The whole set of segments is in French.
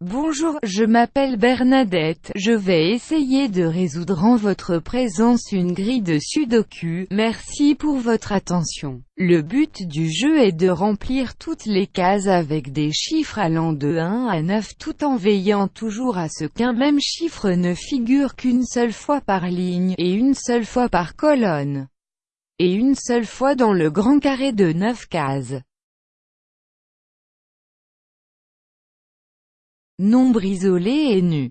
Bonjour, je m'appelle Bernadette, je vais essayer de résoudre en votre présence une grille de sudoku, merci pour votre attention. Le but du jeu est de remplir toutes les cases avec des chiffres allant de 1 à 9 tout en veillant toujours à ce qu'un même chiffre ne figure qu'une seule fois par ligne, et une seule fois par colonne, et une seule fois dans le grand carré de 9 cases. Nombre isolé et nu.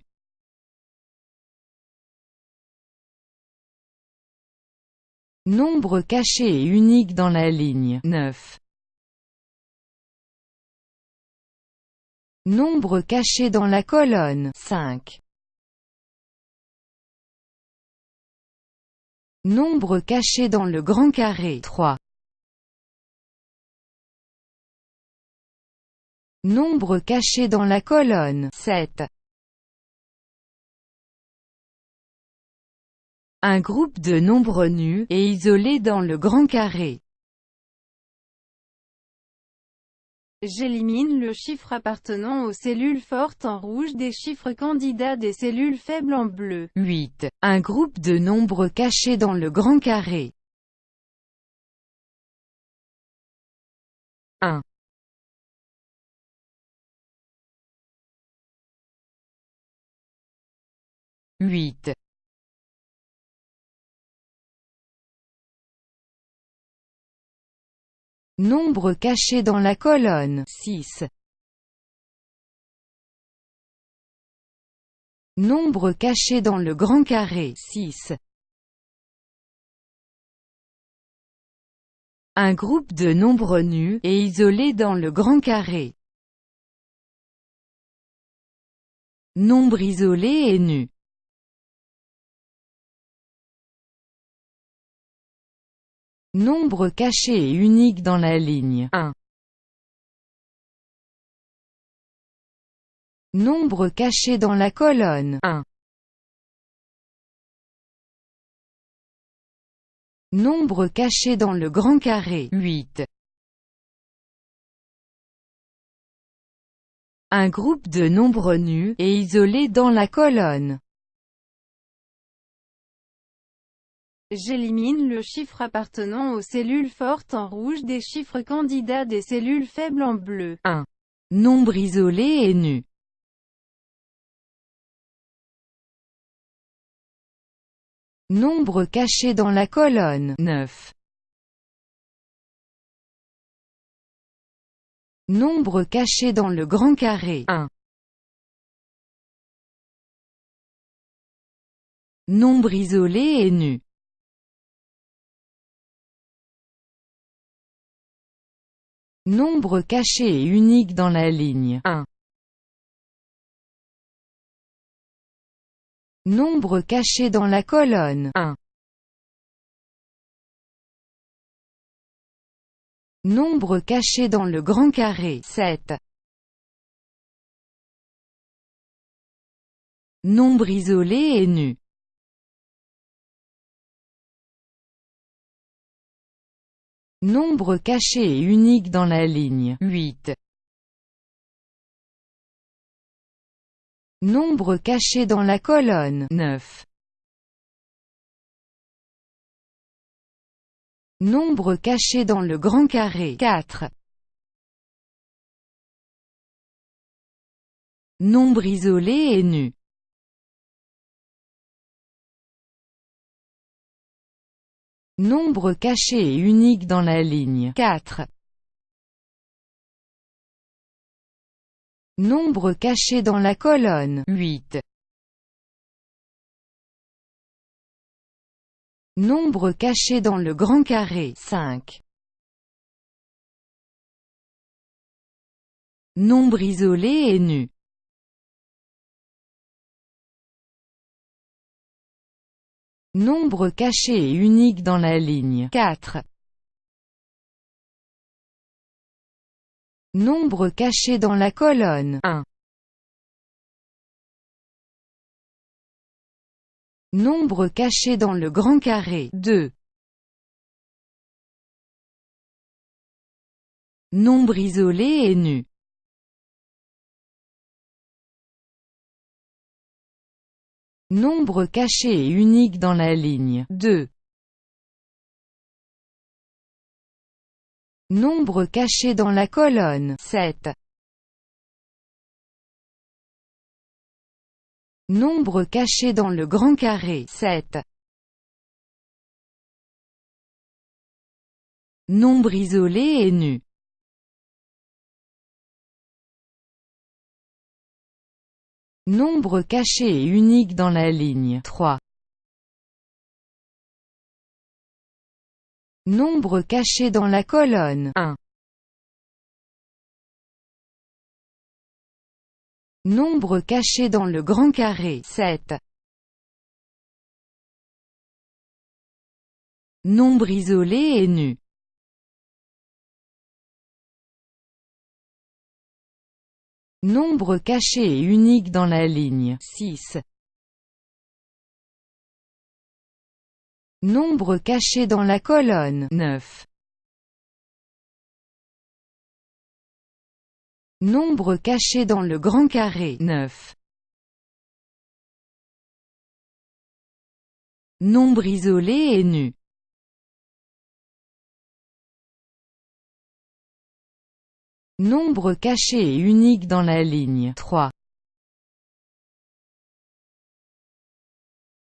Nombre caché et unique dans la ligne 9. Nombre caché dans la colonne 5. Nombre caché dans le grand carré 3. Nombre caché dans la colonne 7. Un groupe de nombres nus, et isolés dans le grand carré. J'élimine le chiffre appartenant aux cellules fortes en rouge des chiffres candidats des cellules faibles en bleu. 8. Un groupe de nombres cachés dans le grand carré. 1. 8. Nombre caché dans la colonne 6. Nombre caché dans le grand carré 6. Un groupe de nombres nus, et isolés dans le grand carré. Nombre isolé et nu. Nombre caché et unique dans la ligne 1. Nombre caché dans la colonne 1. Nombre caché dans le grand carré 8. Un groupe de nombres nus, et isolés dans la colonne J'élimine le chiffre appartenant aux cellules fortes en rouge des chiffres candidats des cellules faibles en bleu. 1. Nombre isolé et nu. Nombre caché dans la colonne 9. Nombre caché dans le grand carré 1. Nombre isolé et nu. Nombre caché et unique dans la ligne 1. Nombre caché dans la colonne 1. Nombre caché dans le grand carré 7. Nombre isolé et nu Nombre caché et unique dans la ligne 8. Nombre caché dans la colonne 9. Nombre caché dans le grand carré 4. Nombre isolé et nu Nombre caché et unique dans la ligne 4. Nombre caché dans la colonne 8. Nombre caché dans le grand carré 5. Nombre isolé et nu Nombre caché et unique dans la ligne 4. Nombre caché dans la colonne 1. Nombre caché dans le grand carré 2. Nombre isolé et nu Nombre caché et unique dans la ligne 2. Nombre caché dans la colonne 7. Nombre caché dans le grand carré 7. Nombre isolé et nu Nombre caché et unique dans la ligne 3. Nombre caché dans la colonne 1. Nombre caché dans le grand carré 7. Nombre isolé et nu Nombre caché et unique dans la ligne 6. Nombre caché dans la colonne 9. Nombre caché dans le grand carré 9. Nombre isolé et nu Nombre caché et unique dans la ligne 3.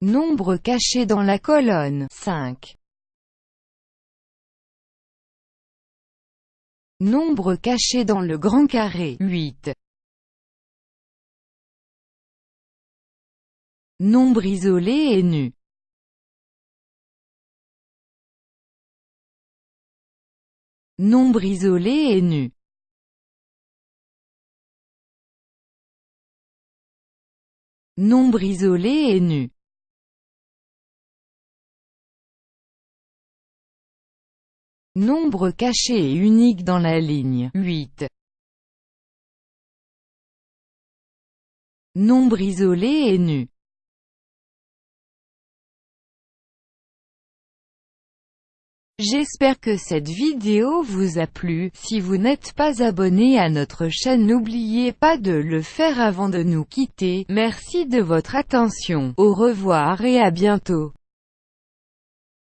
Nombre caché dans la colonne 5. Nombre caché dans le grand carré 8. Nombre isolé et nu Nombre isolé et nu Nombre isolé et nu. Nombre caché et unique dans la ligne. 8. Nombre isolé et nu J'espère que cette vidéo vous a plu, si vous n'êtes pas abonné à notre chaîne n'oubliez pas de le faire avant de nous quitter, merci de votre attention, au revoir et à bientôt.